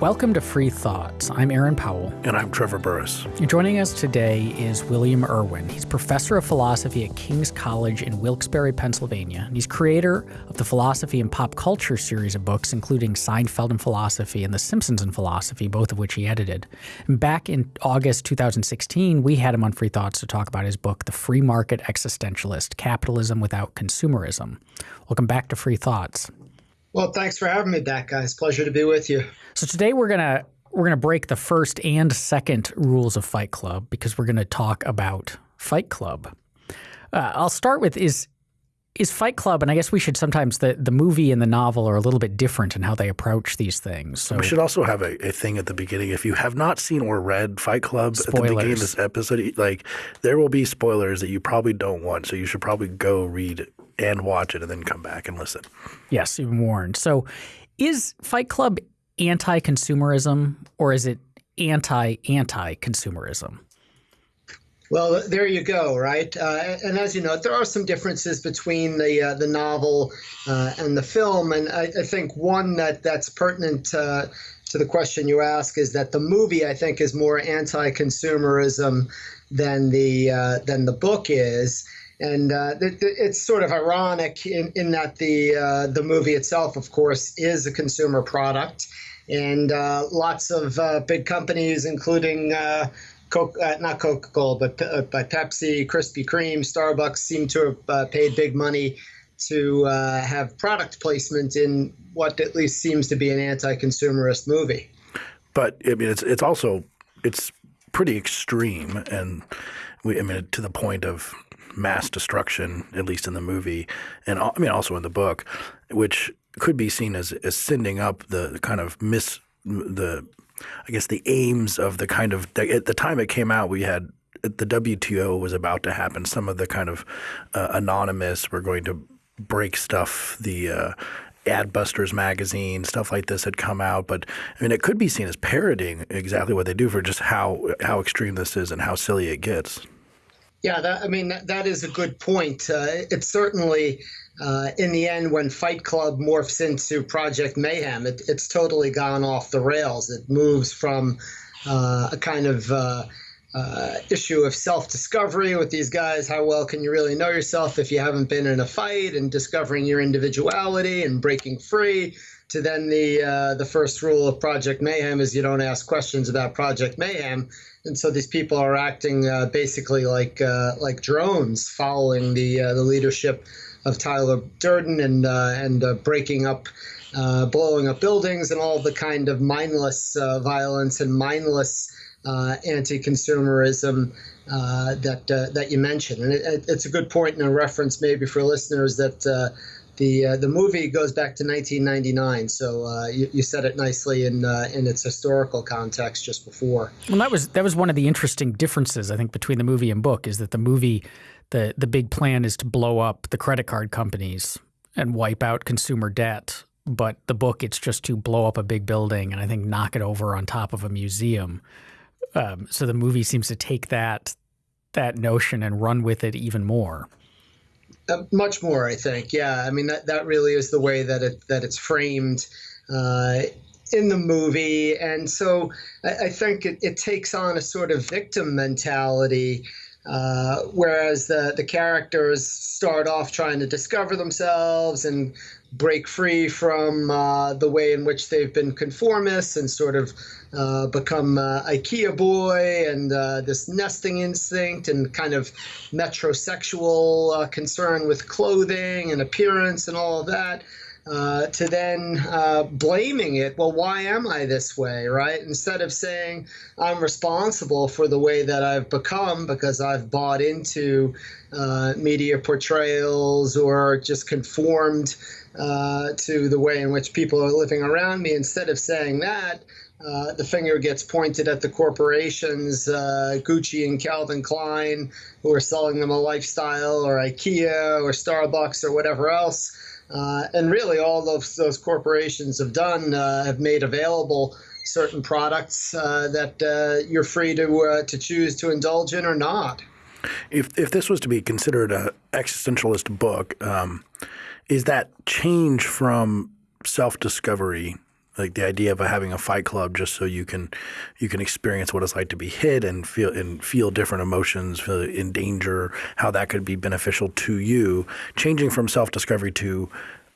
Welcome to Free Thoughts. I'm Aaron Powell. And I'm Trevor Burrus. Joining us today is William Irwin. He's professor of philosophy at King's College in Wilkes-Barre, Pennsylvania. And he's creator of the Philosophy and Pop Culture series of books, including Seinfeld and Philosophy and The Simpsons and Philosophy, both of which he edited. And back in August 2016, we had him on Free Thoughts to talk about his book, The Free Market Existentialist Capitalism Without Consumerism. Welcome back to Free Thoughts. Well, thanks for having me back, guys. Pleasure to be with you. So today we're gonna we're gonna break the first and second rules of Fight Club because we're gonna talk about Fight Club. Uh, I'll start with is is Fight Club, and I guess we should sometimes the the movie and the novel are a little bit different in how they approach these things. So we should also have a, a thing at the beginning. If you have not seen or read Fight Club spoilers. at the beginning of this episode, like there will be spoilers that you probably don't want. So you should probably go read and watch it and then come back and listen. Yes, you've been warned. So is Fight Club anti-consumerism or is it anti-anti-consumerism? Well, there you go, right? Uh, and as you know, there are some differences between the uh, the novel uh, and the film, and I, I, think one that that's pertinent uh, to the question you ask is that the movie, I think, is more anti-consumerism than the uh, than the book is. And uh, it's sort of ironic in, in that the the movie itself, of course, is a consumer product, and lots of big companies, including Coke, uh, not Coca Cola, but uh, by Pepsi, Krispy Kreme, Starbucks seem to have uh, paid big money to uh, have product placement in what at least seems to be an anti-consumerist movie. But I mean, it's it's also it's pretty extreme, and we I mean to the point of mass destruction, at least in the movie, and I mean also in the book, which could be seen as as sending up the kind of mis the I guess the aims of the kind of at the time it came out, we had the WTO was about to happen. Some of the kind of uh, anonymous were going to break stuff. The uh, Adbusters magazine, stuff like this had come out, but I mean, it could be seen as parodying exactly what they do for just how how extreme this is and how silly it gets. Yeah, that, I mean that, that is a good point. Uh, it's certainly uh, in the end, when Fight Club morphs into Project Mayhem, it, it's totally gone off the rails. It moves from uh, a kind of uh, uh issue of self discovery with these guys. How well can you really know yourself if you haven't been in a fight and discovering your individuality and breaking free? To then the uh, the first rule of Project Mayhem is you don't ask questions about Project Mayhem, and so these people are acting uh, basically like like drones, following the the leadership of Tyler Durden and uh, and uh, breaking up, uh, blowing up buildings, and all the kind of mindless uh, violence and mindless uh, anti-consumerism that that you mentioned. And it, it's a good point and a reference maybe for listeners that. The uh, the movie goes back to 1999, so uh, you, you, said it nicely in uh, in its historical context just before. Well, that was that was one of the interesting differences I think between the movie and book is that the movie the the big plan is to blow up the credit card companies and wipe out consumer debt. But the book, it's just to blow up a big building and I think knock it over on top of a museum. Um, so the movie seems to take that that notion and run with it even more. Uh, much more, I think. Yeah, I mean that that really is the way that it that it's framed. Uh, in the movie. And so I, I think it, it, takes on a sort of victim mentality uh, whereas the, the characters start off trying to discover themselves and break free from uh, the way in which they've been conformists and sort of uh, become uh, IKEA boy and uh, this nesting instinct and kind of metrosexual concern with clothing and appearance and all of that uh, to then uh, blaming it. Well, why am I this way, right? Instead of saying I'm responsible for the way that I've become because I've bought into uh, media portrayals or just conformed uh, to the way in which people are living around me, instead of saying that, uh, the finger gets pointed at the corporations, uh, Gucci and Calvin Klein, who are selling them a lifestyle, or IKEA, or Starbucks, or whatever else. Uh, and really, all those, those corporations have done uh, have made available certain products uh, that uh, you're free to uh, to choose to indulge in or not. If if this was to be considered an existentialist book, um, is that change from self discovery like the idea of having a fight club just so you can you can experience what it's like to be hit and feel and feel different emotions, feel in danger, how that could be beneficial to you, changing from self discovery to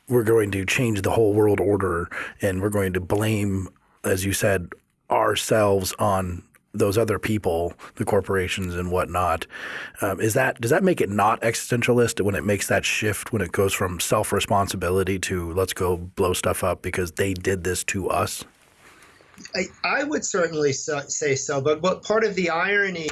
we're going to change the whole world order and we're going to blame, as you said, ourselves on those other people, the corporations and whatnot. Um, is that does that make it not existentialist when it makes that shift when it goes from self responsibility to let's go blow stuff up because they did this to us? I, I would certainly so, say so, but what part of the irony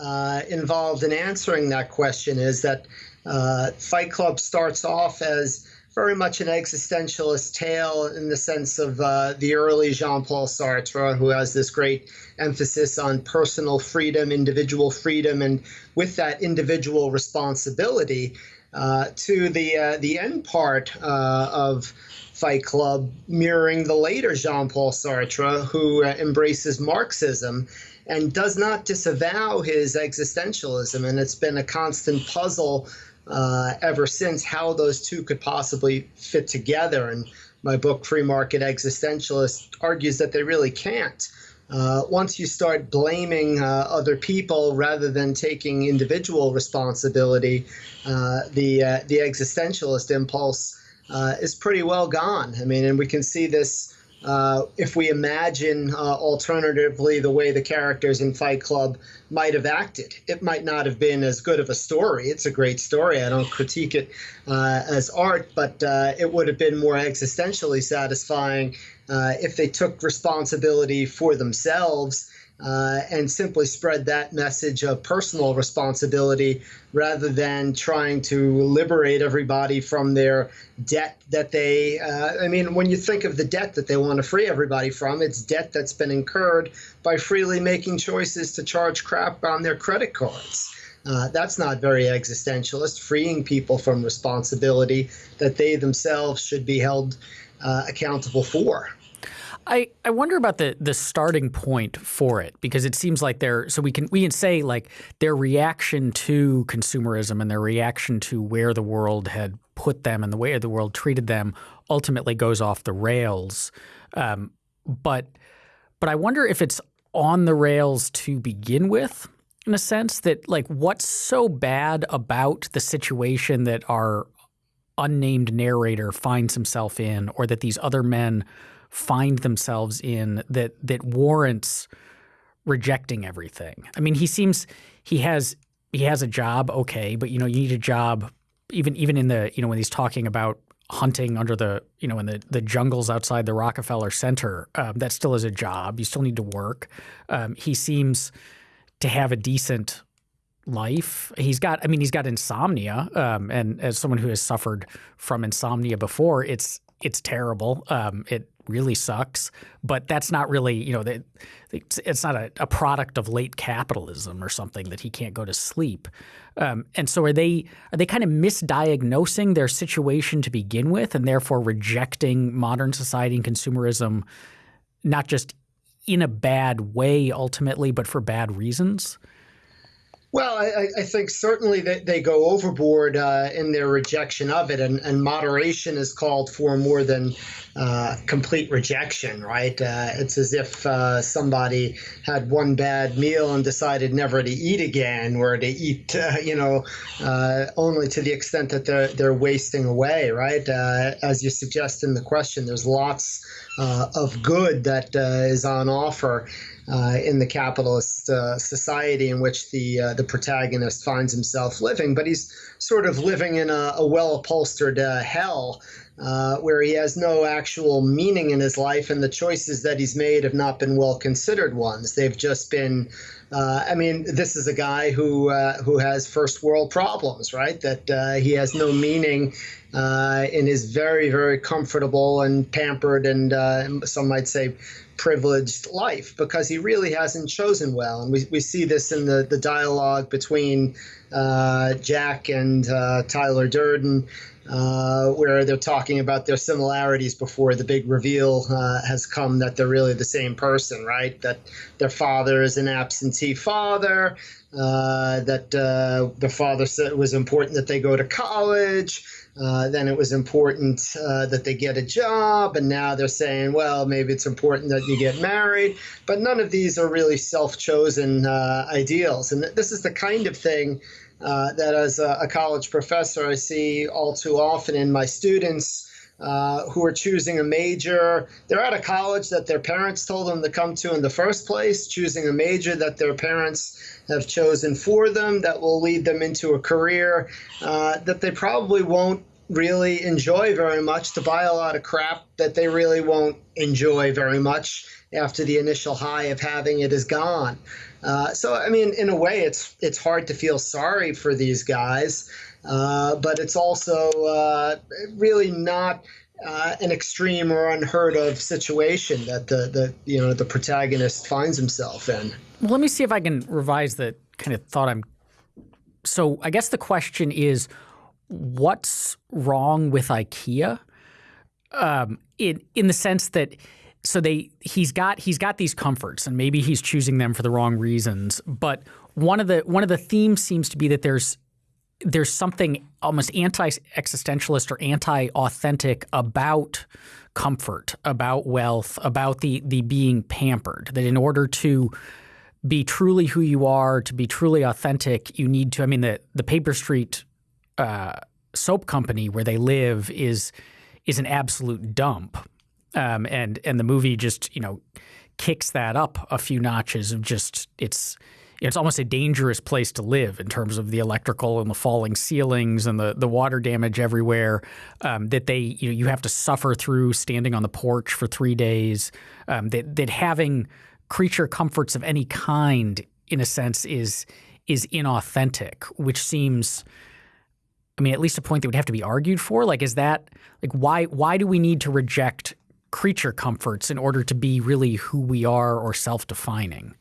uh, involved in answering that question is that uh, Fight Club starts off as very much an existentialist tale in the sense of uh, the early Jean Paul Sartre, who has this great emphasis on personal freedom, individual freedom, and with that individual responsibility. Uh, to the uh, the end part uh, of Fight Club, mirroring the later Jean Paul Sartre, who uh, embraces Marxism and does not disavow his existentialism. And it's been a constant puzzle uh, ever since how those two could possibly fit together. And my book, Free Market Existentialist, argues that they really can't. Uh, once you start blaming uh, other people rather than taking individual responsibility, uh, the uh, the existentialist impulse uh, is pretty well gone. I mean, and we can see this uh, if we imagine uh, alternatively the way the characters in Fight Club might have acted, it might not have been as good of a story. It's a great story. I don't critique it uh, as art, but uh, it would have been more existentially satisfying uh, if they took responsibility for themselves uh, and simply spread that message of personal responsibility rather than trying to liberate everybody from their debt that they. Uh, I mean, when you think of the debt that they want to free everybody from, it's debt that's been incurred by freely making choices to charge crap on their credit cards. Uh, that's not very existentialist, freeing people from responsibility that they themselves should be held uh, accountable for. I, I wonder about the the starting point for it because it seems like they're so we can we can say like their reaction to consumerism and their reaction to where the world had put them and the way the world treated them ultimately goes off the rails, um, but but I wonder if it's on the rails to begin with in a sense that like what's so bad about the situation that our unnamed narrator finds himself in or that these other men find themselves in that that warrants rejecting everything. I mean, he seems he has he has a job, okay, but you know, you need a job even even in the you know when he's talking about hunting under the you know in the the jungles outside the Rockefeller Center. Um, that still is a job. You still need to work. Um, he seems to have a decent life. He's got I mean he's got insomnia, um, and as someone who has suffered from insomnia before, it's it's terrible. Um, it really sucks. But that's not really, you know, it's not a, a, product of late capitalism or something that he can't go to sleep. Um, and so are they are they kind of misdiagnosing their situation to begin with, and therefore rejecting modern society and consumerism, not just in a bad way ultimately, but for bad reasons? Well, I, I, think certainly that they go overboard uh, in their rejection of it, and, and, moderation is called for more than uh, complete rejection, right? Uh, it's as if uh, somebody had one bad meal and decided never to eat again, or to eat, uh, you know, uh, only to the extent that they're they're wasting away, right? as you suggest in the question, there's lots of good that is on offer uh, in the capitalist uh, society in which the uh, the protagonist finds himself living, but he's sort of living in a, a well upholstered uh, hell. Uh, where he has no actual meaning in his life, and the choices that he's made have not been well considered ones. They've just been uh, I mean, this is a guy who who has first world problems, right? That he has no meaning in his very very comfortable and pampered and some might say privileged life because he really hasn't chosen well. And we, we see this in the, the dialogue between uh, Jack and uh, Tyler Durden, uh, where they're talking about their similarities before the big reveal uh, has come that they're really the same person, right? That their father is an absentee father, uh, that uh, the father said it was important that they go to college. Uh, then it was important uh, that they get a job, and now they're saying, well, maybe it's important that you get married. But none of these are really self chosen uh, ideals. And this is the kind of thing uh, that, as a, a, college professor, I see all too often in my students. Uh, who are choosing a major. They're at a college that their parents told them to come to in the first place, choosing a major that their parents have chosen for them that will lead them into a career uh, that they probably won't really enjoy very much to buy a lot of crap that they really won't enjoy very much after the initial high of having it is gone. Uh, so I mean, in a way, it's it's hard to feel sorry for these guys, but it's also uh, really not uh, an extreme or unheard of situation that the, the you know the protagonist finds himself in. Well, let me see if I can revise the kind of thought I'm. So I guess the question is, what's wrong with IKEA? Um, in in the sense that so they he's got he's got these comforts and maybe he's choosing them for the wrong reasons. But one of the one of the themes seems to be that there's there's something almost anti-existentialist or anti-authentic about comfort, about wealth, about the the being pampered. That in order to be truly who you are, to be truly authentic, you need to. I mean, the the Paper Street uh, soap company where they live is is an absolute dump, um, and and the movie just you know kicks that up a few notches of just it's it's almost a dangerous place to live in terms of the electrical and the falling ceilings and the the water damage everywhere um, that they you know you have to suffer through standing on the porch for three days. Um, that that having creature comforts of any kind in a sense is is inauthentic which seems I mean at least a point that would have to be argued for. Like is that like why why do we need to reject creature comforts in order to be really who we are or self-defining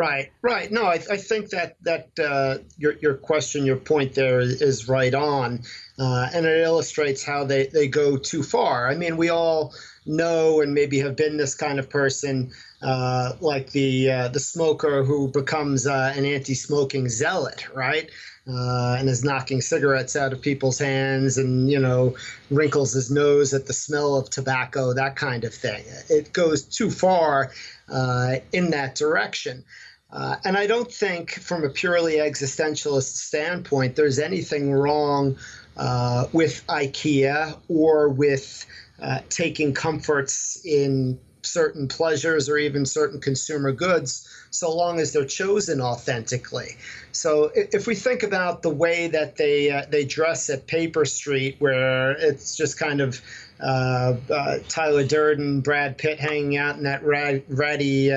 Right, right. No, I, I think that that uh, your your question, your point there is, is right on, uh, and it illustrates how they they go too far. I mean, we all know and maybe have been this kind of person, uh, like the uh, the smoker who becomes uh, an anti-smoking zealot, right? Uh, and is knocking cigarettes out of people's hands and you know wrinkles his nose at the smell of tobacco that kind of thing it goes too far uh, in that direction uh, and I don't think, from a purely existentialist standpoint, there's anything wrong uh, with IKEA or with uh, taking comforts in certain pleasures or even certain consumer goods, so long as they're chosen authentically. So if we think about the way that they uh, they dress at Paper Street, where it's just kind of uh, uh, Tyler Durden, Brad Pitt hanging out in that ratty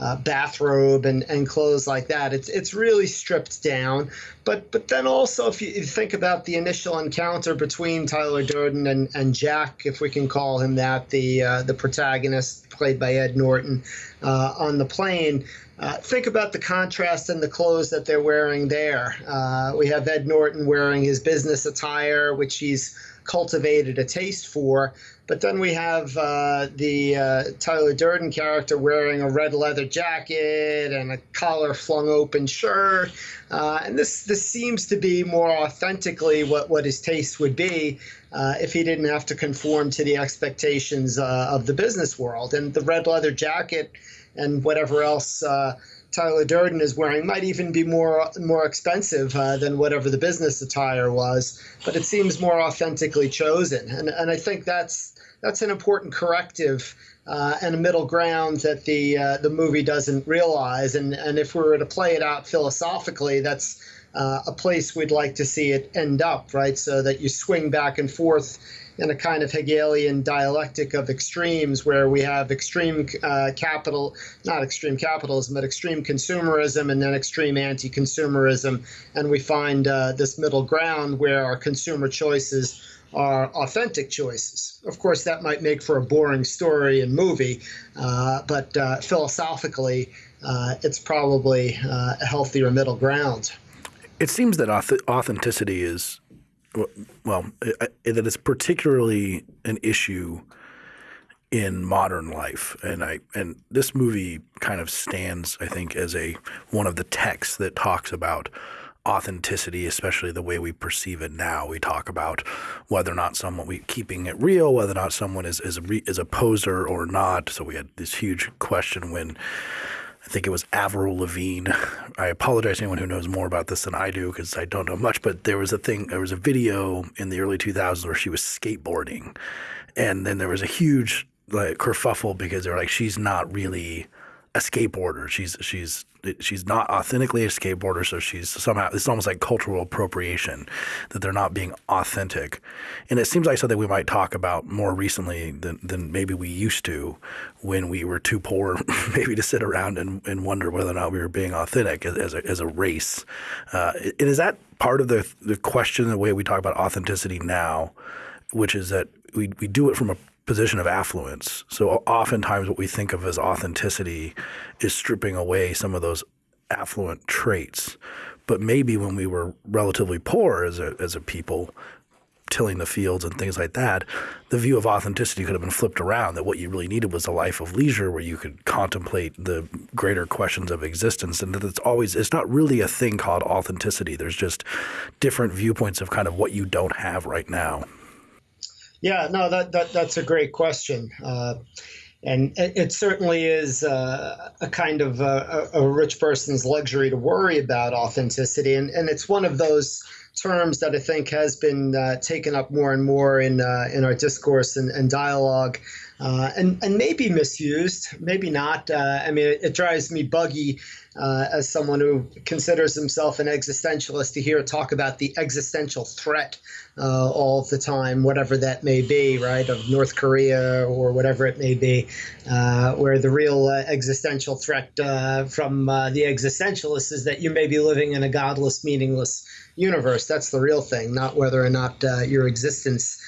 uh, bathrobe and, and clothes like that. It's it's really stripped down. But but then also if you, you think about the initial encounter between Tyler Durden and, and Jack, if we can call him that, the uh, the protagonist played by Ed Norton uh, on the plane. Uh, think about the contrast in the clothes that they're wearing there. Uh, we have Ed Norton wearing his business attire, which he's cultivated a taste for. But then we have uh, the uh, Tyler Durden character wearing a red leather jacket and a collar flung open shirt. Uh, and this, this seems to be more authentically what, what his taste would be uh, if he didn't have to conform to the expectations uh, of the business world. And the red leather jacket and whatever else uh, Tyler Durden is wearing might even be more more expensive uh, than whatever the business attire was, but it seems more authentically chosen, and and I think that's that's an important corrective uh, and a middle ground that the uh, the movie doesn't realize, and and if we were to play it out philosophically, that's uh, a place we'd like to see it end up, right? So that you swing back and forth in a kind of Hegelian dialectic of extremes where we have extreme uh, capital, not extreme capitalism, but extreme consumerism and then extreme anti consumerism. And we find uh, this middle ground where our consumer choices are authentic choices. Of course, that might make for a boring story and movie, uh, but uh, philosophically, uh, it's probably uh, a healthier middle ground. It seems that authenticity is well, that it's particularly an issue in modern life, and I and this movie kind of stands, I think, as a one of the texts that talks about authenticity, especially the way we perceive it now. We talk about whether or not someone we keeping it real, whether or not someone is is a, is a poser or not. So we had this huge question when I think it was Avril Lavigne. I apologize to anyone who knows more about this than I do because I don't know much. But there was a thing, there was a video in the early 2000s where she was skateboarding, and then there was a huge like kerfuffle because they're like, she's not really a skateboarder. She's she's she's not authentically a skateboarder, so she's somehow it's almost like cultural appropriation that they're not being authentic. And it seems like something we might talk about more recently than than maybe we used to when we were too poor maybe to sit around and, and wonder whether or not we were being authentic as, as a as a race. Uh, and is that part of the the question the way we talk about authenticity now, which is that we we do it from a position of affluence. So oftentimes what we think of as authenticity is stripping away some of those affluent traits. But maybe when we were relatively poor as a, as a people, tilling the fields and things like that, the view of authenticity could have been flipped around that what you really needed was a life of leisure where you could contemplate the greater questions of existence and that it's always it's not really a thing called authenticity. There's just different viewpoints of kind of what you don't have right now. Yeah, no, that, that that's a great question. Uh, and it, certainly is uh, a kind of uh, a, a, rich person's luxury to worry about authenticity. And, and it's one of those terms that I think has been uh, taken up more and more in, uh, in our discourse and, and dialogue. Uh, and, and maybe misused, maybe not. I mean, it, it drives me buggy uh, as someone who considers himself an existentialist to hear talk about the existential threat uh, all the time, whatever that may be, right, of North Korea or whatever it may be, uh, where the real uh, existential threat uh, from uh, the existentialists is that you may be living in a godless, meaningless universe. That's the real thing, not whether or not your existence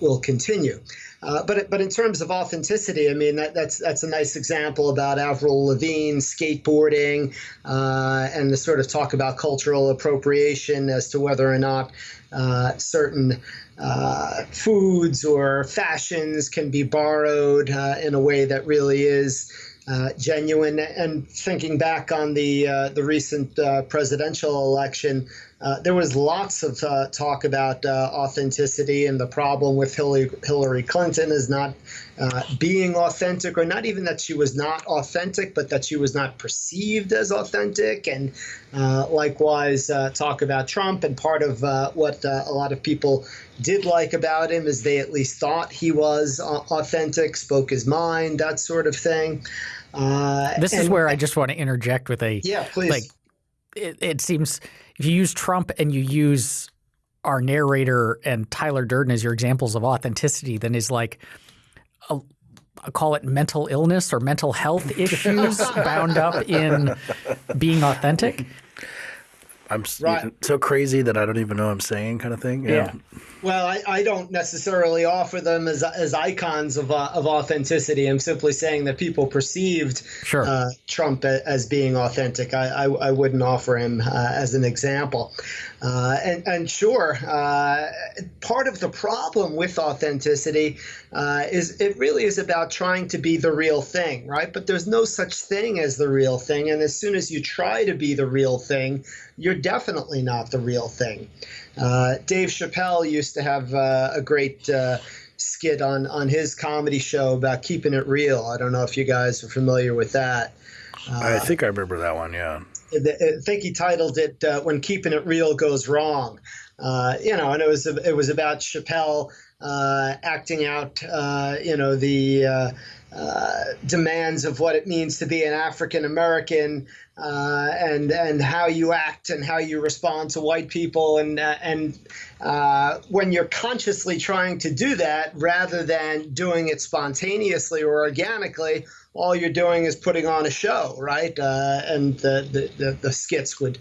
will continue. Uh, but but in terms of authenticity, I mean that, that's that's a nice example about Avril Lavigne skateboarding uh, and the sort of talk about cultural appropriation as to whether or not uh, certain uh, foods or fashions can be borrowed uh, in a way that really is uh, genuine. And thinking back on the uh, the recent uh, presidential election, uh, there was lots of uh, talk about uh, authenticity, and the problem with Hillary, Hillary Clinton is not being authentic, or not even that she was not authentic, but that she was not perceived as authentic. And likewise, talk about Trump. And part of what a lot of people did like about him is they at least thought he was authentic, spoke his mind, that sort of thing. Uh, this and, is where I just want to interject with a yeah, please. Like, it, it seems if you use Trump and you use our narrator and Tyler Durden as your examples of authenticity, then is like a, I call it mental illness or mental health issues bound up in being authentic. I'm right. so crazy that I don't even know what I'm saying, kind of thing. Yeah. yeah. Well, I, I don't necessarily offer them as, as icons of, uh, of authenticity. I'm simply saying that people perceived sure. uh, Trump as being authentic. I, I, I wouldn't offer him uh, as an example. Uh, and, and sure, uh, part of the problem with authenticity uh, is it really is about trying to be the real thing, right? But there's no such thing as the real thing. And as soon as you try to be the real thing, you're definitely not the real thing. Uh, Dave Chappelle used to have uh, a great uh, skit on on his comedy show about keeping it real. I don't know if you guys are familiar with that. I think I remember that one. Yeah. I think he titled it uh, "When Keeping It Real Goes Wrong." Uh, you know, and it was it was about Chappelle uh, acting out, you know, the uh, demands of what it means to be an African American uh, and and how you act and how you respond to white people and uh, and uh, when you're consciously trying to do that rather than doing it spontaneously or organically, all you're doing is putting on a show, right? Uh, and the, the, the, the, skits would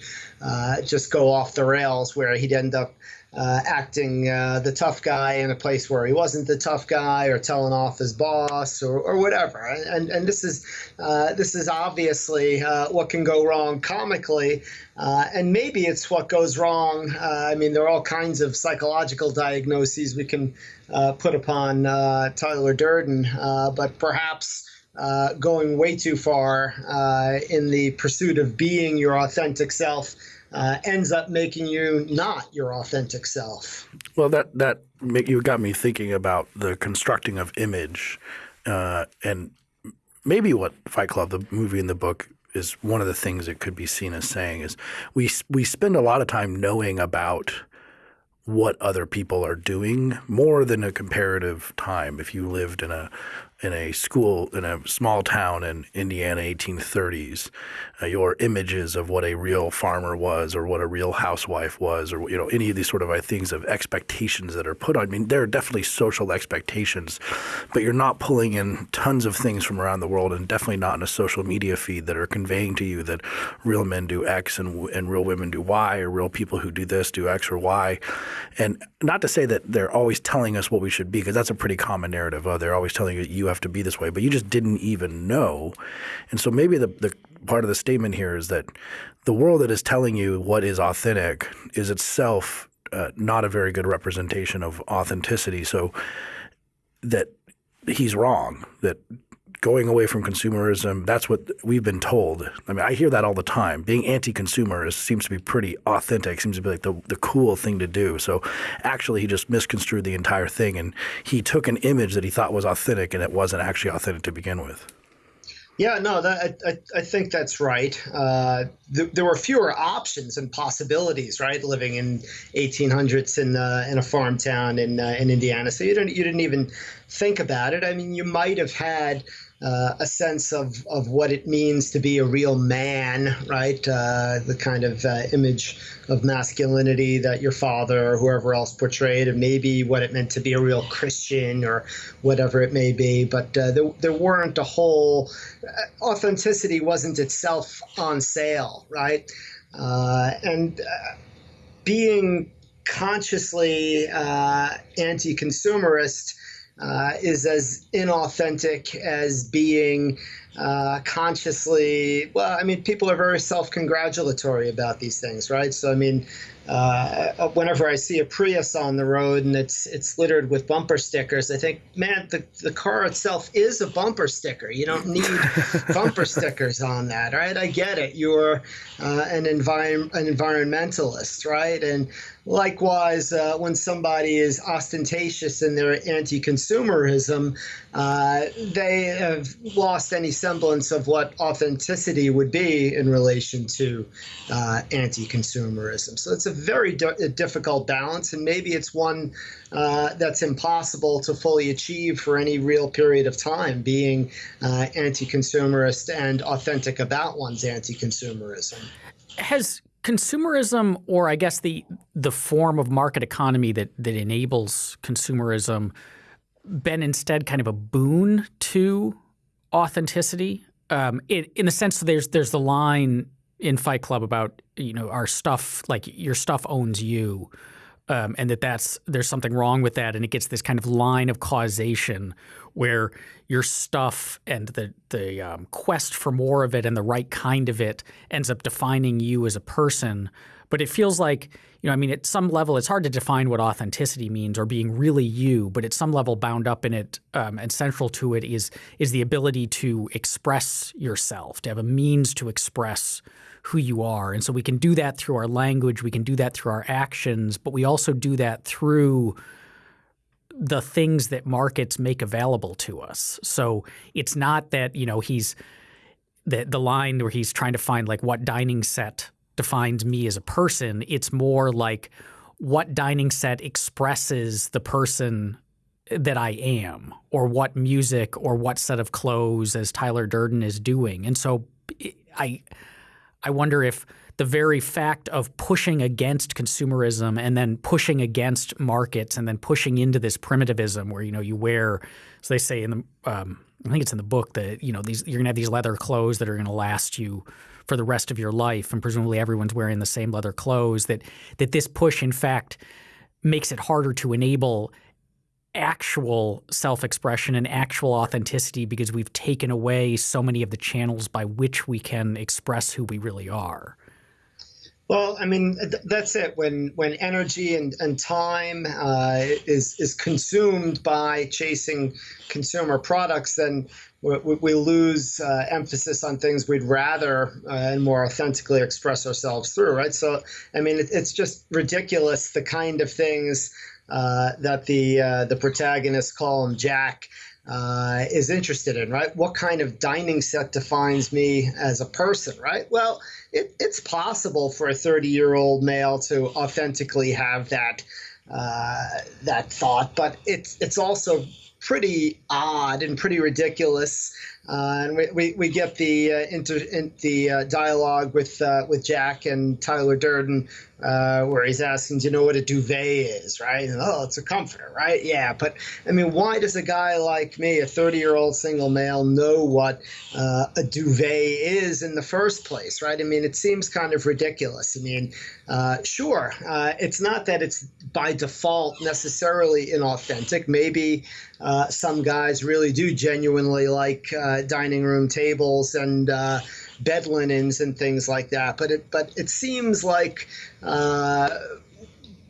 just go off the rails where he'd end up uh, acting uh, the tough guy in a place where he wasn't the tough guy, or telling off his boss, or, or whatever. And and this is uh, this is obviously uh, what can go wrong comically, uh, and maybe it's what goes wrong. Uh, I mean, there are all kinds of psychological diagnoses we can put upon Tyler Durden, but perhaps. Going way too far in the pursuit of being your authentic self uh, ends up making you not your authentic self. Well, that that you got me thinking about the constructing of image, uh, and maybe what Fight Club, the movie and the book, is one of the things it could be seen as saying is we we spend a lot of time knowing about what other people are doing more than a comparative time. If you lived in a in a school in a small town in Indiana, 1830s, uh, your images of what a real farmer was, or what a real housewife was, or you know any of these sort of uh, things of expectations that are put on. I mean, there are definitely social expectations, but you're not pulling in tons of things from around the world, and definitely not in a social media feed that are conveying to you that real men do X and and real women do Y, or real people who do this do X or Y. And not to say that they're always telling us what we should be, because that's a pretty common narrative. Oh, they're always telling you you have to be this way, but you just didn't even know. And so maybe the, the part of the statement here is that the world that is telling you what is authentic is itself uh, not a very good representation of authenticity. So that he's wrong, that going away from consumerism. That's what we've been told. I mean, I hear that all the time. Being anti-consumer seems to be pretty authentic. Seems to be like the the cool thing to do. So, actually, he just misconstrued the entire thing, and he took an image that he thought was authentic, and it wasn't actually authentic to begin with. Yeah, no, that, I, I think that's right. Uh, th- there were fewer options and possibilities, right? Living in 1800s in uh, in a farm town in uh, in Indiana, so you didn't you didn't even think about it. I mean, you might have had uh, a sense of, of what it means to be a real man, right? Uh, the kind of uh, image of masculinity that your father or whoever else portrayed, and maybe what it meant to be a real Christian or whatever it may be. But uh, there, there weren't a whole uh, authenticity wasn't itself on sale, right? Uh, and being consciously anti-consumerist uh, is as inauthentic as being uh, consciously. Well, I mean, people are very self-congratulatory about these things, right? So, I mean, uh, whenever I see a Prius on the road and it's it's littered with bumper stickers, I think, man, the, the car itself is a bumper sticker. You don't need bumper stickers on that, right? I get it. You're uh, an envir- an environmentalist, right? And likewise, uh, when somebody is ostentatious in their anti-consumerism, uh, they have lost any semblance of what authenticity would be in relation to uh, anti-consumerism. So it's a very difficult balance, and maybe it's one uh, that's impossible to fully achieve for any real period of time, being uh, anti-consumerist and authentic about one's anti-consumerism. Has consumerism, or I guess the the form of market economy that that enables consumerism, been instead kind of a boon to authenticity? Um, in, in the sense that there's there's the line in Fight Club about you know our stuff like your stuff owns you, um, and that that's there's something wrong with that, and it gets this kind of line of causation where your stuff and the the um, quest for more of it and the right kind of it ends up defining you as a person. But it feels like you know, I mean, at some level, it's hard to define what authenticity means or being really you. But at some level, bound up in it um, and central to it is is the ability to express yourself, to have a means to express who you are. And so we can do that through our language, we can do that through our actions, but we also do that through the things that markets make available to us. So it's not that, you know, he's the the line where he's trying to find like what dining set defines me as a person. It's more like what dining set expresses the person that I am, or what music or what set of clothes, as Tyler Durden is doing. And so I I wonder if the very fact of pushing against consumerism and then pushing against markets and then pushing into this primitivism where you know you wear, as they say in the, um, I think it's in the book that you know these you're gonna have these leather clothes that are gonna last you for the rest of your life, and presumably everyone's wearing the same leather clothes. That that this push, in fact, makes it harder to enable actual self-expression and actual authenticity because we've taken away so many of the channels by which we can express who we really are. Well, I mean, th- that's it. When when energy and, and time uh, is is consumed by chasing consumer products, then we, we lose uh, emphasis on things we'd rather uh, and more authentically express ourselves through, right? So, I mean, it, it's just ridiculous the kind of things uh, that the uh, the protagonists call him Jack uh, is interested in, right? What kind of dining set defines me as a person, right? Well, it, it's possible for a 30 year old male to authentically have that uh, that thought, but it's it's also pretty odd and pretty ridiculous. Uh, and we, we, we, get the uh, inter, in, the uh, dialogue with uh, with Jack and Tyler Durden, uh, where he's asking, "Do you know what a duvet is?" Right? And, oh, it's a comforter, right? Yeah, but I mean, why does a guy like me, a thirty-year-old single male, know what uh, a duvet is in the first place? Right? I mean, it seems kind of ridiculous. I mean, sure, it's not that it's by default necessarily inauthentic. Maybe some guys really do genuinely like uh, dining room tables and uh, bed linens and things like that. But it but it seems like uh,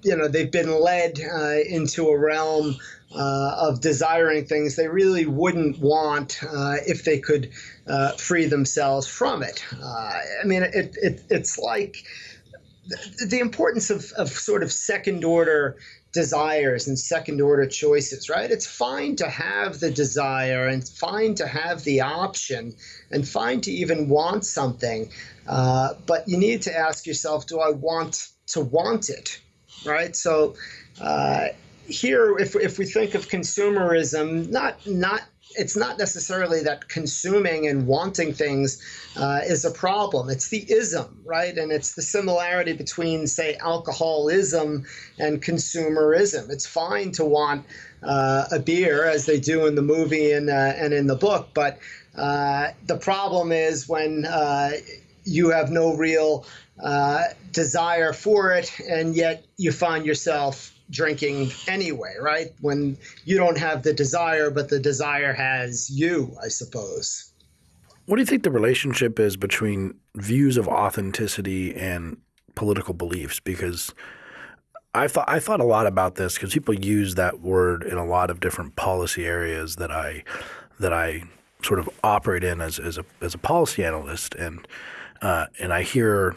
you know they've been led uh, into a realm. Uh, of desiring things they really wouldn't want uh, if they could uh, free themselves from it. I mean, it, it, it's like the importance of, of sort of second order desires and second order choices, right? It's fine to have the desire and fine to have the option and fine to even want something. Uh, but you need to ask yourself, do I want to want it, right? So uh, here, if, if we think of consumerism, not, not it's not necessarily that consuming and wanting things uh, is a problem. It's the ism, right? And it's the similarity between, say, alcoholism and consumerism. It's fine to want uh, a beer, as they do in the movie and, uh, and in the book, but uh, the problem is when uh, you have no real uh, desire for it, and yet you find yourself drinking anyway, right? When you don't have the desire, but the desire has you, I suppose. What do you think the relationship is between views of authenticity and political beliefs? Because I thought I thought a lot about this because people use that word in a lot of different policy areas that I that I sort of operate in as as a as a policy analyst, and uh, and I hear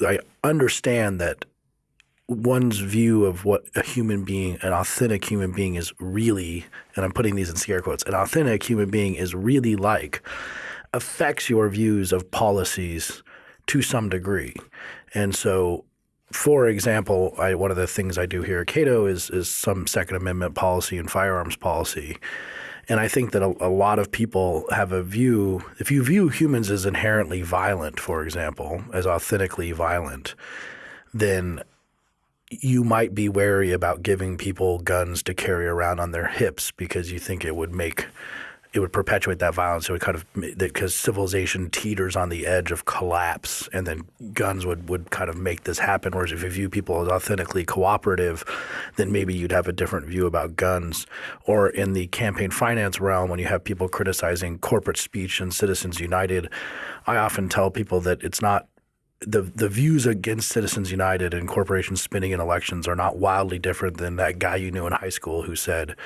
I understand that one's view of what a human being, an authentic human being is really, and I'm putting these in scare quotes, an authentic human being is really like affects your views of policies to some degree. And so, for example, I, one of the things I do here at Cato is, is some Second Amendment policy and firearms policy. And I think that a, a, lot of people have a view, if you view humans as inherently violent, for example, as authentically violent, then you might be wary about giving people guns to carry around on their hips because you think it would make it would perpetuate that violence. It would kind of because civilization teeters on the edge of collapse, and then guns would would kind of make this happen. Whereas if you view people as authentically cooperative, then maybe you'd have a different view about guns. Or in the campaign finance realm, when you have people criticizing corporate speech and Citizens United, I often tell people that it's not the the views against Citizens United and corporations spinning in elections are not wildly different than that guy you knew in high school who said,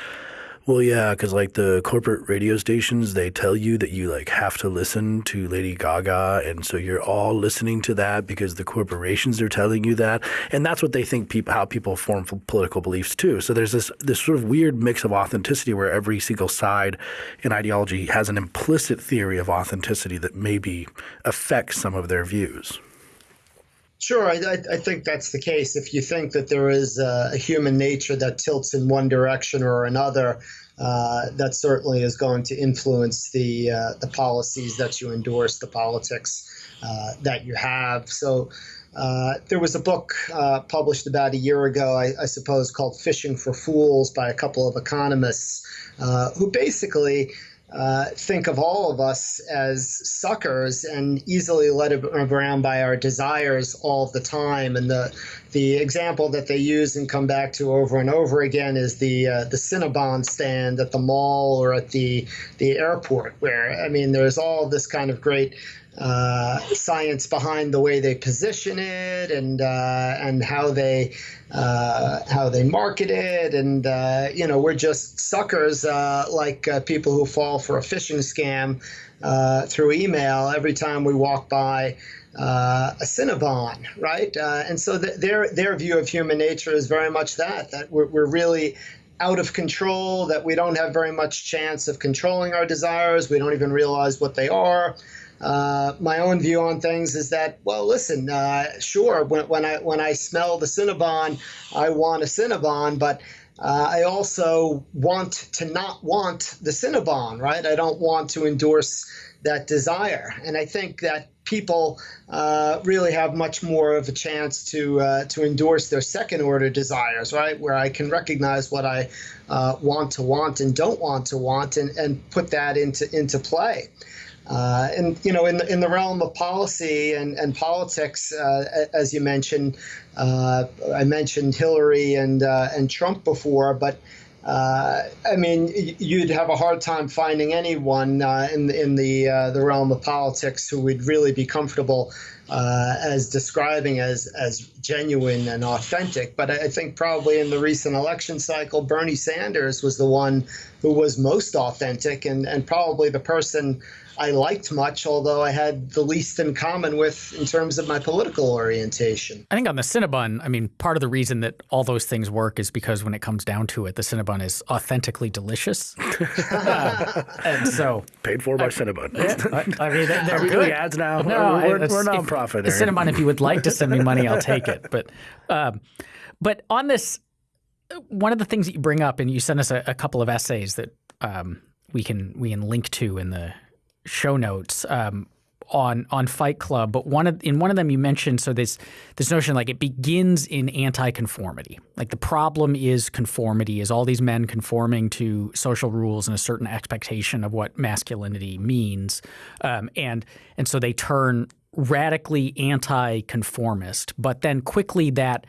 "Well, yeah, because like the corporate radio stations, they tell you that you like have to listen to Lady Gaga, and so you're all listening to that because the corporations are telling you that, and that's what they think people how people form political beliefs too. So there's this this sort of weird mix of authenticity where every single side in ideology has an implicit theory of authenticity that maybe affects some of their views." Sure, I, I, think that's the case. If you think that there is a, human nature that tilts in one direction or another, uh, that certainly is going to influence the uh, the policies that you endorse, the politics uh, that you have. So. Uh, there was a book uh, published about a year ago, I, I, suppose, called Phishing for Phools by a couple of economists uh, who basically uh, think of all of us as suckers and easily led around by our desires all the time. And the the example that they use and come back to over and over again is the uh, the Cinnabon stand at the mall or at the the airport, where I mean, there's all this kind of great uh, science behind the way they position it and uh, and how they uh, how they market it, and uh, you know we're just suckers uh, like uh, people who fall for a phishing scam through email every time we walk by. A Cinnabon, right? and so th- their their view of human nature is very much that that we're, we're really out of control, that we don't have very much chance of controlling our desires. We don't even realize what they are. Uh, my own view on things is that, well, listen, uh, sure, when, when, I when I smell the Cinnabon, I want a Cinnabon, but uh, I also want to not want the Cinnabon, right? I don't want to endorse that desire, and I think that people uh, really have much more of a chance to uh, to endorse their second order desires, right? Where I can recognize what I uh, want to want and don't want to want, and, and put that into into play. Uh, and you know, in the, in the realm of policy and, and politics, uh, as you mentioned, uh, I mentioned Hillary and and Trump before, but uh, I mean, you'd have a hard time finding anyone uh, in in the the realm of politics who would really be comfortable as describing as as genuine and authentic. But I think probably in the recent election cycle, Bernie Sanders was the one who was most authentic and and probably the person. I liked much, although I had the least in common with in terms of my political orientation. I think on the Cinnabon, I mean, part of the reason that all those things work is because when it comes down to it, the Cinnabon is authentically delicious. uh, and so paid for by I, Cinnabon. Yeah, I, I, mean, they're, they're good. ads now. No, we're, we're, we're nonprofit. The Cinnabon, if you would like to send me money, I'll take it. But, um, but on this, one of the things that you bring up, and you sent us a, a couple of essays that um, we can we can link to in the show notes um, on on Fight Club, but one of in one of them you mentioned so this this notion like it begins in anti-conformity. Like the problem is conformity, is all these men conforming to social rules and a certain expectation of what masculinity means, um, and and so they turn radically anti-conformist. But then quickly that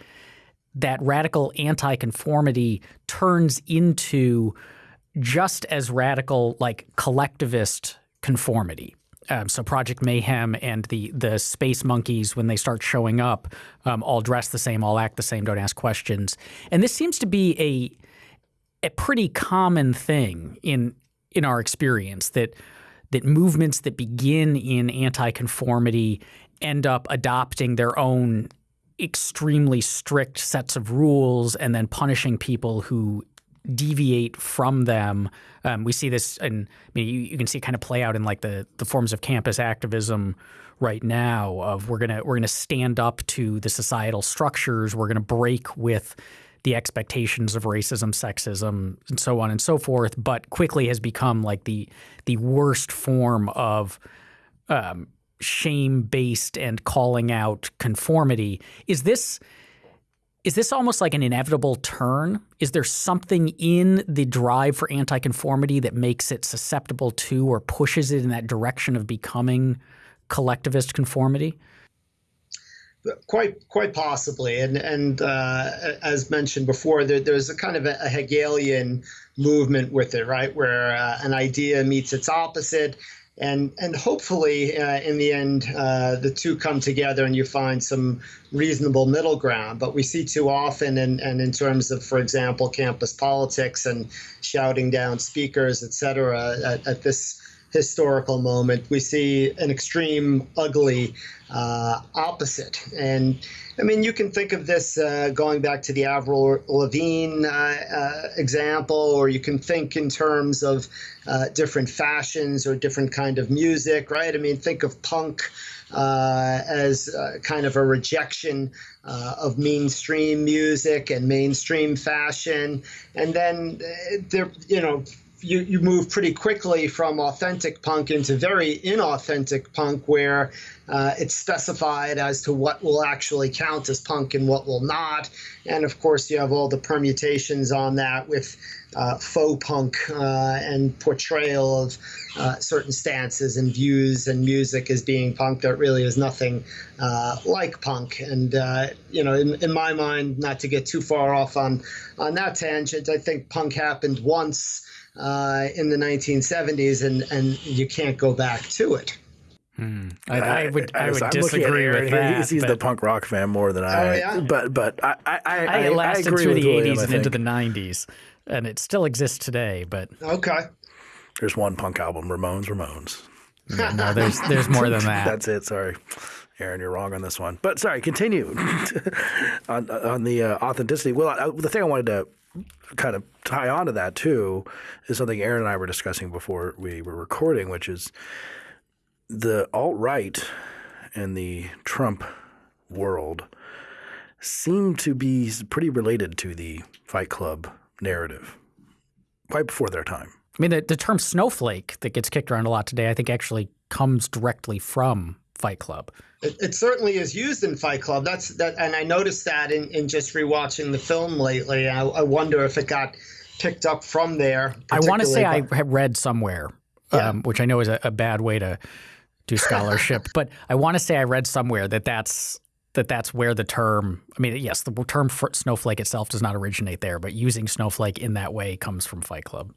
that radical anti-conformity turns into just as radical like collectivist conformity. Um, so Project Mayhem and the the space monkeys, when they start showing up, um, all dress the same, all act the same, don't ask questions. And this seems to be a a pretty common thing in in our experience that that movements that begin in anti-conformity end up adopting their own extremely strict sets of rules and then punishing people who deviate from them. Um, we see this, and I mean, you, you, can see it kind of play out in like the the forms of campus activism right now. Of we're gonna we're gonna stand up to the societal structures. We're gonna break with the expectations of racism, sexism, and so on and so forth. But quickly has become like the the worst form of um, shame based and calling out conformity. Is this is this almost like an inevitable turn? Is there something in the drive for anti-conformity that makes it susceptible to or pushes it in that direction of becoming collectivist conformity? Quite, quite possibly, and and uh, as mentioned before, there, there's a kind of a, Hegelian movement with it, right, where uh, an idea meets its opposite, and and hopefully uh, in the end uh, the two come together and you find some reasonable middle ground. But we see too often and, and in terms of for example campus politics and shouting down speakers etc at, at this historical moment we see an extreme ugly uh, opposite and I mean, you can think of this uh, going back to the Avril Lavigne uh, uh, example, or you can think in terms of uh, different fashions or different kind of music, right? I mean, think of punk uh, as kind of a rejection of mainstream music and mainstream fashion, and then there, you know, you, you move pretty quickly from authentic punk into very inauthentic punk, where uh, it's specified as to what will actually count as punk and what will not. And of course, you have all the permutations on that with uh, faux punk uh, and portrayal of uh, certain stances and views and music as being punk that really is nothing uh, like punk. And uh, you know, in, in my mind, not to get too far off on on that tangent, I think punk happened once uh, in the 1970s, and and you can't go back to it. Hmm. I, I, would I, would I'm disagree with that. He sees the punk rock fan more than I. Oh, yeah? But but I I, I, I, it lasted agree through with the William, 80s and into the 90s, and it still exists today. But Okay. There's one punk album, Ramones, Ramones. no, there's there's more than that. That's it. Sorry, Aaron, you're wrong on this one. But sorry, continue on on the uh, authenticity. Well, I, the thing I wanted to kind of tie on to that too is something Aaron and I were discussing before we were recording, which is the alt right and the Trump world seem to be pretty related to the Fight Club narrative, quite before their time. I mean, the, the term snowflake that gets kicked around a lot today, I think actually comes directly from Fight Club. It, it certainly is used in Fight Club. That's that, and I noticed that in, in just rewatching the film lately. I, I wonder if it got picked up from there. I want to say I have read somewhere, Yeah. um, which I know is a, a bad way to do scholarship, but I want to say I read somewhere that that's that that's where the term. I mean, yes, the term for snowflake itself does not originate there, but using snowflake in that way comes from Fight Club.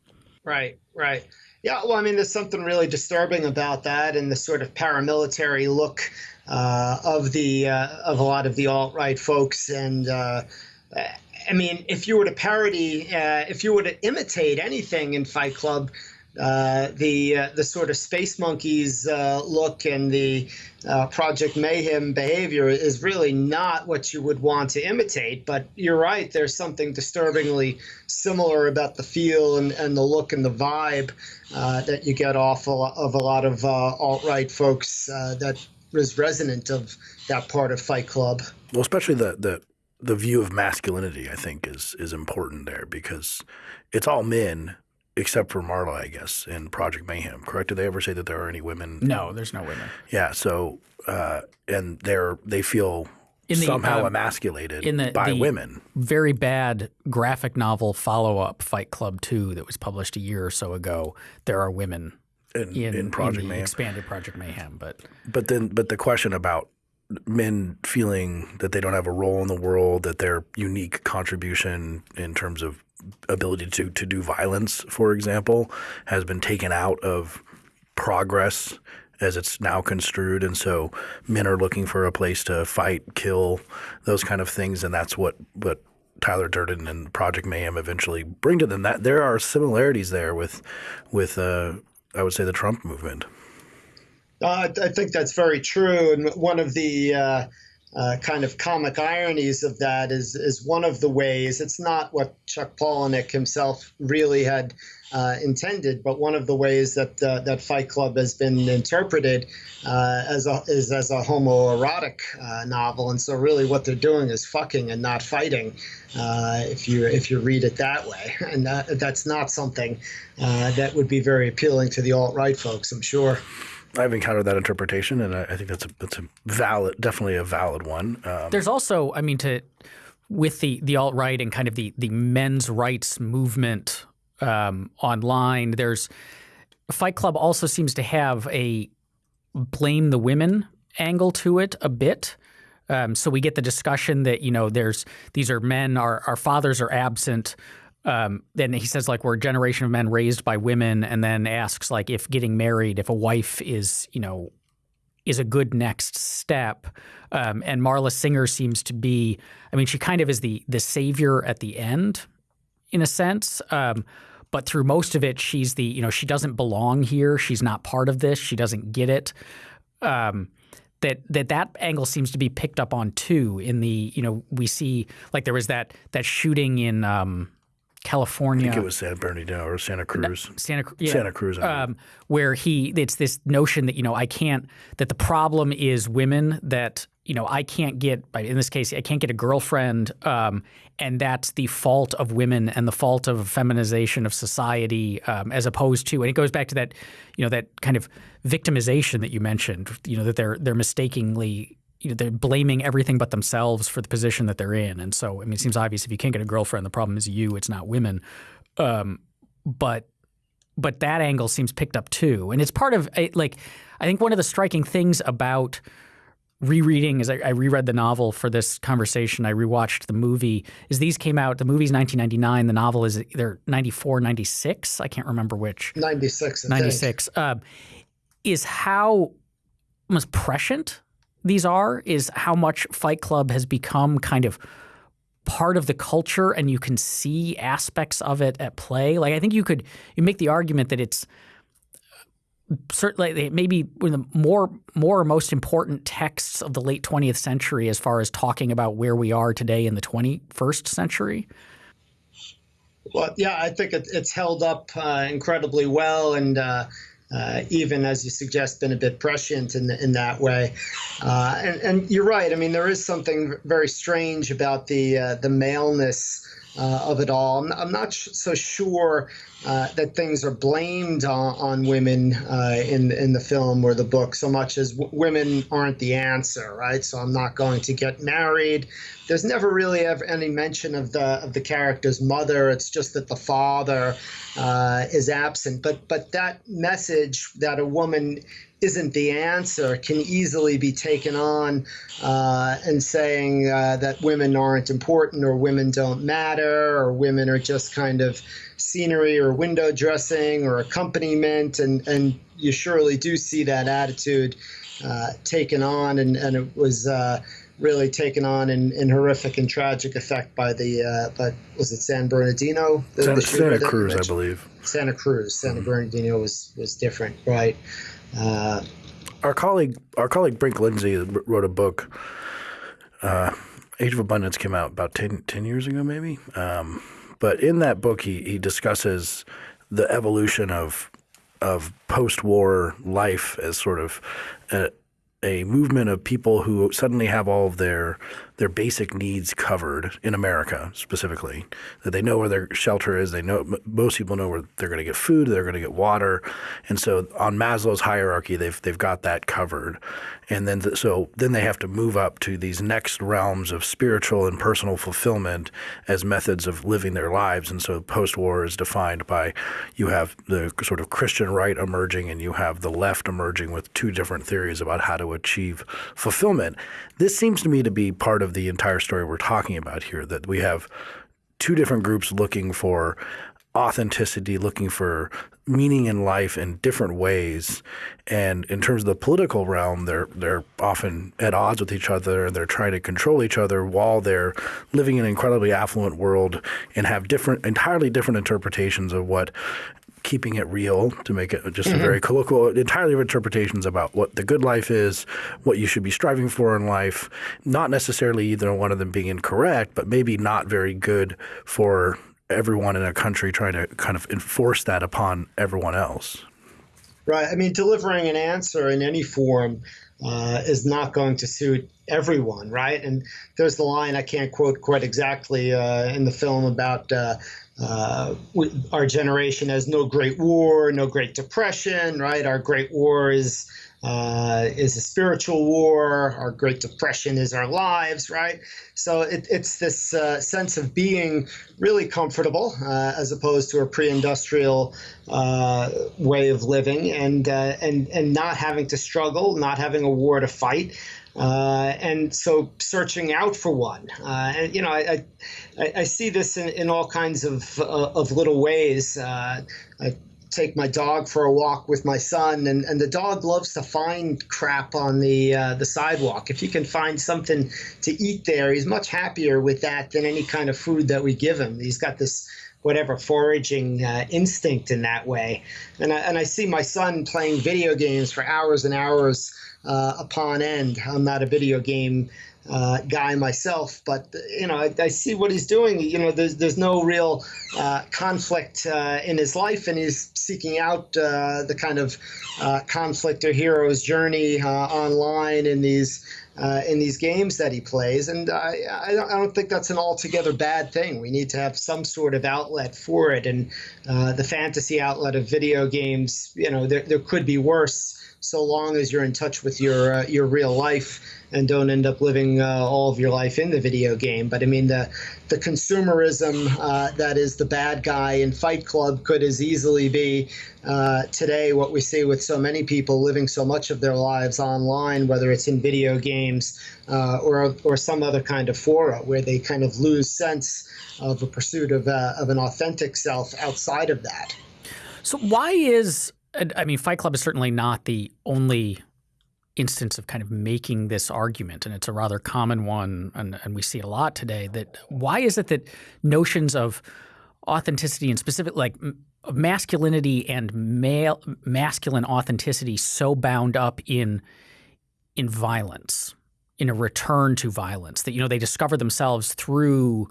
Right, right. Yeah, well, I mean, there's something really disturbing about that and the sort of paramilitary look uh, of the uh, of a lot of the alt right folks. And uh, I mean, if you were to parody, uh, if you were to imitate anything in Fight Club, uh, the uh, the sort of space monkeys uh, look and the uh, Project Mayhem behavior is really not what you would want to imitate. But you're right. There's something disturbingly similar about the feel and, and the look and the vibe uh, that you get off of a lot of uh, alt right folks that is resonant of that part of Fight Club. Well, especially the the the view of masculinity, I think, is is important there because it's all men except for Marla, I guess, in Project Mayhem. Correct? Did they ever say that there are any women? No, there's no women. Yeah. So, uh, and they're they feel In the, somehow um, emasculated in the- by the- women. Very bad graphic novel follow up, Fight Club 2, that was published a year or so ago. There are women In, in, in Project the Mayhem, expanded Project Mayhem, but but then but the question about men feeling that they don't have a role in the world, that their unique contribution in terms of ability to to do violence, for example, has been taken out of progress as it's now construed, and so men are looking for a place to fight, kill, those kind of things, and that's what what Tyler Durden and Project Mayhem eventually bring to them. That there are similarities there with with uh, I would say the Trump movement. Uh, I think that's very true. And one of the uh, uh, kind of comic ironies of that is is one of the ways. It's not what Chuck Palahniuk himself really had uh, intended, but one of the ways that uh, that Fight Club has been interpreted uh, as a is as a homoerotic uh, novel. And so, really, what they're doing is fucking and not fighting. If you if you read it that way, and that, that's not something that would be very appealing to the alt right folks, I'm sure. I've encountered that interpretation, and I, I think that's a that's a valid, definitely a valid one. Um, There's also, I mean, to with the the alt right and kind of the the men's rights movement um, online. There's Fight Club also seems to have a blame the women angle to it a bit. Um, so we get the discussion that you know there's these are men our our fathers are absent. Um, then he says like we're a generation of men raised by women, and then asks like if getting married, if a wife is you know is a good next step. Um, and Marla Singer seems to be, I mean, she kind of is the the savior at the end, in a sense. Um, but through most of it, she's the, you know, she doesn't belong here. She's not part of this. She doesn't get it. Um, that that that angle seems to be picked up on too. In the, you know, we see like there was that that shooting in um, California. I think it was San Bernardino or Santa Cruz. Santa yeah. Santa Cruz, um, where he it's this notion that you know I can't that the problem is women that you know I can't get in this case I can't get a girlfriend um, and that's the fault of women and the fault of feminization of society um, as opposed to and it goes back to that you know that kind of victimization that you mentioned you know that they're they're mistakenly you know, they're blaming everything but themselves for the position that they're in. And so, I mean, it seems obvious if you can't get a girlfriend, the problem is you, it's not women. Um, but but that angle seems picked up too, and it's part of like I think one of the striking things about rereading as I, I reread the novel for this conversation, I rewatched the movie. Is these came out? The movie's 1999. The novel is either 94, 96. I can't remember which. 96. I think. 96 uh, is how almost prescient these are is how much Fight Club has become kind of part of the culture and you can see aspects of it at play. Like I think you could you make the argument that it's certainly maybe one of the more more most important texts of the late 20th century as far as talking about where we are today in the 21st century. Well, yeah, I think it, it's held up uh, incredibly well, and uh, uh, even as you suggest, been a bit prescient in in that way. Uh, and, and you're right. I mean, there is something very strange about the uh, the maleness uh, of it all. I'm, I'm not so sure uh, that things are blamed on, on women uh, in in the film or the book so much as women aren't the answer, right? So I'm not going to get married. There's never really ever any mention of the of the character's mother. It's just that the father uh, is absent. But but that message that a woman isn't the answer can easily be taken on uh, and saying uh, that women aren't important or women don't matter or women are just kind of scenery or window dressing or accompaniment and and you surely do see that attitude uh, taken on and and it was uh, really taken on in, in horrific and tragic effect by the uh, but was it San Bernardino the, Santa, the Santa Cruz I believe Santa Cruz Santa mm-hmm. Bernardino was was different right uh, our colleague, our colleague Brink Lindsey wrote a book. Uh, Age of Abundance came out about 10, 10 years ago, maybe. Um, but in that book, he he discusses the evolution of of post-war life as sort of a, a movement of people who suddenly have all of their their basic needs covered in America specifically. That they know where their shelter is. They know most people know where they're going to get food. They're going to get water, and so on Maslow's hierarchy, they've they've got that covered. And then th- so then they have to move up to these next realms of spiritual and personal fulfillment as methods of living their lives. And so post-war is defined by you have the sort of Christian right emerging, and you have the left emerging with two different theories about how to achieve fulfillment. This seems to me to be part of the entire story we're talking about here that we have two different groups looking for authenticity, looking for meaning in life in different ways. And in terms of the political realm, they're they're often at odds with each other and they're trying to control each other while they're living in an incredibly affluent world and have different entirely different interpretations of what keeping it real to make it just mm-hmm. a very colloquial, entirely of interpretations about what the good life is, what you should be striving for in life. Not necessarily either one of them being incorrect, but maybe not very good for everyone in a country trying to kind of enforce that upon everyone else. Right. I mean, delivering an answer in any form uh, is not going to suit everyone, right? And there's the line I can't quote quite exactly uh, in the film about uh, uh, our generation has no great war, no great depression, right? Our great war is uh, is a spiritual war. Our great depression is our lives, right? So it, it's this uh, sense of being really comfortable uh, as opposed to a pre-industrial uh, way of living, and uh, and and not having to struggle, not having a war to fight. Uh, and so searching out for one. Uh, and you know, I, I, I, see this in, in all kinds of uh, of little ways. Uh, I take my dog for a walk with my son, and, and the dog loves to find crap on the uh, the sidewalk. If you can find something to eat there, he's much happier with that than any kind of food that we give him. He's got this whatever foraging uh, instinct in that way. And I, and I see my son playing video games for hours and hours uh, upon end. I'm not a video game uh, guy myself, but you know I, I, see what he's doing. You know, there's there's no real uh, conflict uh, in his life, and he's seeking out uh, the kind of uh, conflict or hero's journey uh, online in these. in these games that he plays, and I, I, don't, I don't think that's an altogether bad thing. We need to have some sort of outlet for it, and the fantasy outlet of video games, you know, there, there could be worse so long as you're in touch with your uh, your real life and don't end up living uh, all of your life in the video game. But I mean, the the consumerism uh, that is the bad guy in Fight Club could as easily be uh, today what we see with so many people living so much of their lives online, whether it's in video games uh, or or some other kind of fora where they kind of lose sense of a pursuit of uh, of an authentic self outside of that. So why is I mean, Fight Club is certainly not the only instance of kind of making this argument, and it's a rather common one, and, and we see it a lot today. That why is it that notions of authenticity and specific like masculinity and male masculine authenticity so bound up in in violence, in a return to violence that you know they discover themselves through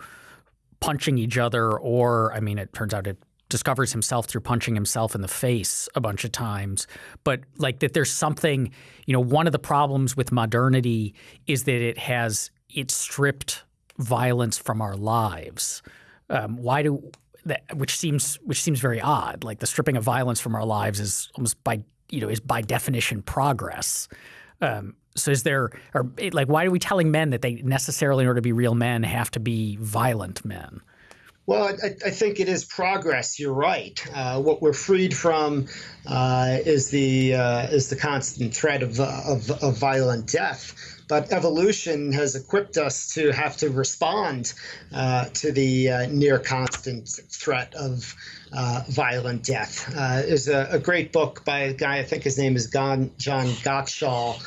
punching each other, or I mean, it turns out it discovers himself through punching himself in the face a bunch of times. But like that, there's something. You know, one of the problems with modernity is that it has it stripped violence from our lives. Um, why do that? Which seems which seems very odd. Like the stripping of violence from our lives is almost by you know is by definition progress. Um, so is there, or like, why are we telling men that they necessarily, in order to be real men, have to be violent men? Well, I, I, think it is progress. You're right. Uh, what we're freed from uh, is the uh, is the constant threat of, of, of violent death. But evolution has equipped us to have to respond uh, to the uh, near constant threat of uh, violent death. there's a, a, great book by a guy. I think his name is John Gottschall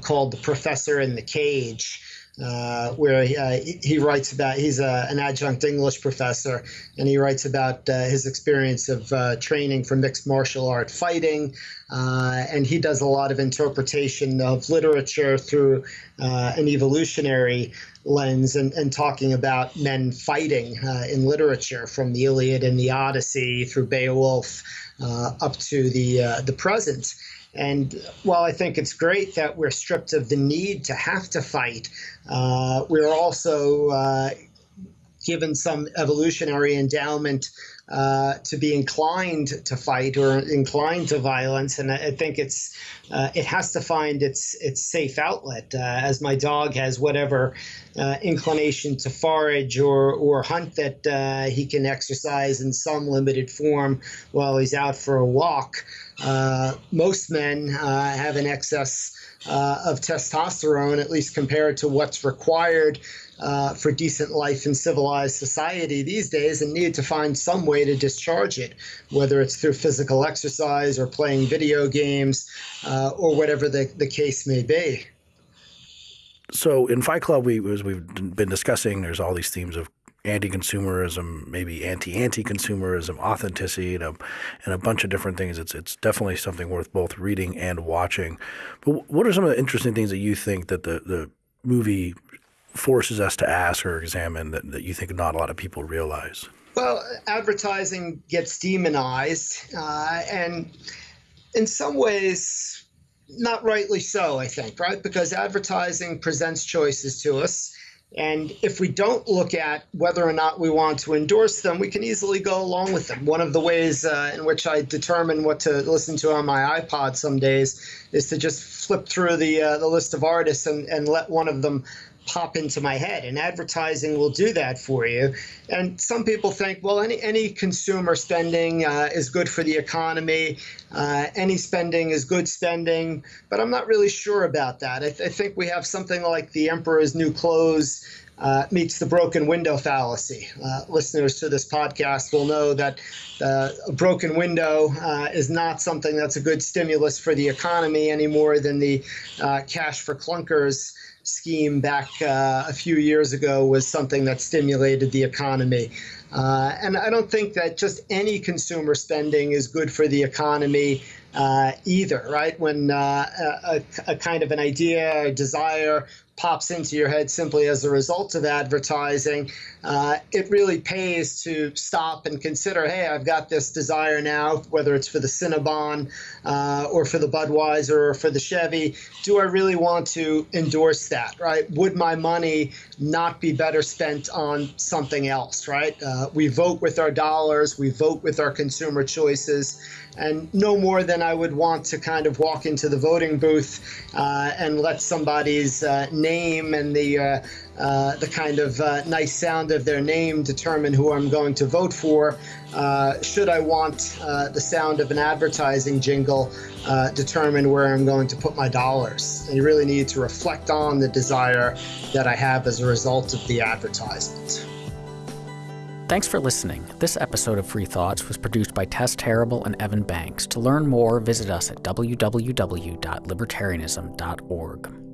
called "The Professor in the Cage." Uh, where he, uh, he, writes about he's a, an adjunct English professor, and he writes about uh, his experience of uh, training for mixed martial art fighting, uh, and he does a lot of interpretation of literature through uh, an evolutionary lens, and, and talking about men fighting in literature from the Iliad and the Odyssey through Beowulf up to the the present. And while I think it's great that we're stripped of the need to have to fight, uh, we're also uh, given some evolutionary endowment uh, to be inclined to fight or inclined to violence, and I, think it's uh, it has to find its its safe outlet. Uh, as my dog has whatever uh, inclination to forage or or hunt that uh, he can exercise in some limited form while he's out for a walk. Uh, most men have an excess of testosterone, at least compared to what's required uh, for decent life in civilized society these days and need to find some way to discharge it, whether it's through physical exercise or playing video games uh, or whatever the, the case may be. So in Fight Club, we as we've been discussing, there's all these themes of anti-consumerism, maybe anti-anti-consumerism, authenticity, and a, and a bunch of different things. It's it's definitely something worth both reading and watching. But what are some of the interesting things that you think that the the movie forces us to ask or examine that, that you think not a lot of people realize? Well, advertising gets demonized, uh, and in some ways, not rightly so, I think, right? Because advertising presents choices to us. And if we don't look at whether or not we want to endorse them, we can easily go along with them. One of the ways uh, in which I determine what to listen to on my iPod some days is to just flip through the uh, the list of artists and, and let one of them pop into my head and advertising will do that for you. And some people think well any any consumer spending uh, is good for the economy. Uh, any spending is good spending but i'm not really sure about that. I, th- I think we have something like the emperor's new clothes uh, meets the broken window fallacy. Uh, listeners to this podcast will know that uh, a broken window uh, is not something that's a good stimulus for the economy any more than the uh, cash for clunkers scheme back uh, a few years ago was something that stimulated the economy. Uh, and I don't think that just any consumer spending is good for the economy uh, either, right? When uh, a, a, kind of an idea, a desire pops into your head simply as a result of advertising, uh, it really pays to stop and consider hey, I've got this desire now, whether it's for the Cinnabon uh, or for the Budweiser or for the Chevy. Do I really want to endorse that, right? Would my money not be better spent on something else, right? Uh, we vote with our dollars, we vote with our consumer choices and no more than I would want to kind of walk into the voting booth uh, and let somebody's uh, name and the uh, uh the kind of uh, nice sound of their name determine who I'm going to vote for. Should I want the sound of an advertising jingle determine where I'm going to put my dollars? And you really need to reflect on the desire that I have as a result of the advertisement. Thanks for listening. This episode of Free Thoughts was produced by Tess Terrible and Evan Banks. To learn more, visit us at www.libertarianism.org.